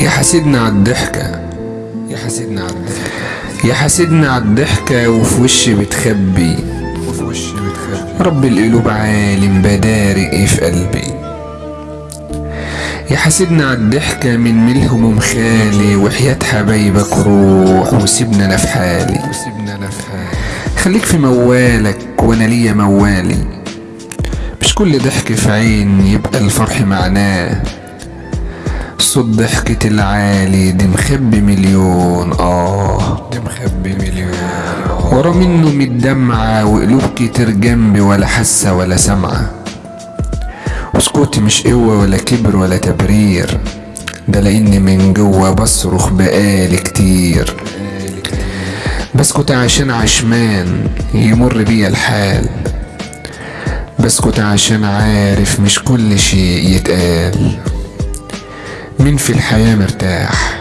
يا حاسدنا على الضحكة. يا حاسدنا على الضحكة. يا حاسدنا على الضحكة وفي وشي بتخبي. وفي وشي بتخبي. رب القلوب عالم بدارق في قلبي. يا حاسدنا على الضحكة من ملهم ومخالي وحياة حبايبك روح وسيبنا أنا في حالي. وسيبنا أنا في حالي. خليك في موالك وأنا ليا موالي. مش كل ضحك في عين يبقى الفرح معناه. صوت ضحكة العالي دي مخبي مليون آه. دي مخبي مليون ورا منه متدمعة وقلوب كتير جنبي ولا حاسة ولا سامعة. وسكوتي مش قوة ولا كبر ولا تبرير. ده لأني من جوا بصرخ بقالي كتير. بسكت عشان عشمان يمر بيا الحال. بسكت عشان عارف مش كل شيء يتقال. مين في الحياة مرتاح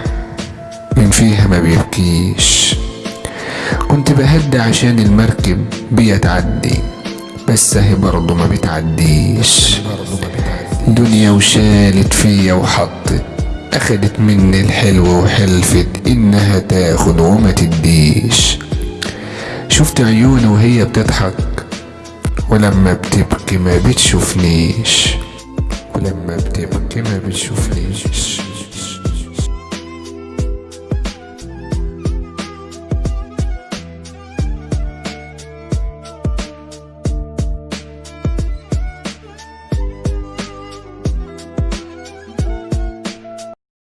مين فيها ما بيبكيش. كنت بهدى عشان المركب بيا تعدي بس اهي برضه ما بتعديش. دنيا وشالت فيا وحطت اخدت مني الحلو وحلفت انها تاخد وما تديش. شفت عيوني وهي بتضحك ولما بتبكي ما بتشوفنيش. ولما بتبكي ما بتشوفنيش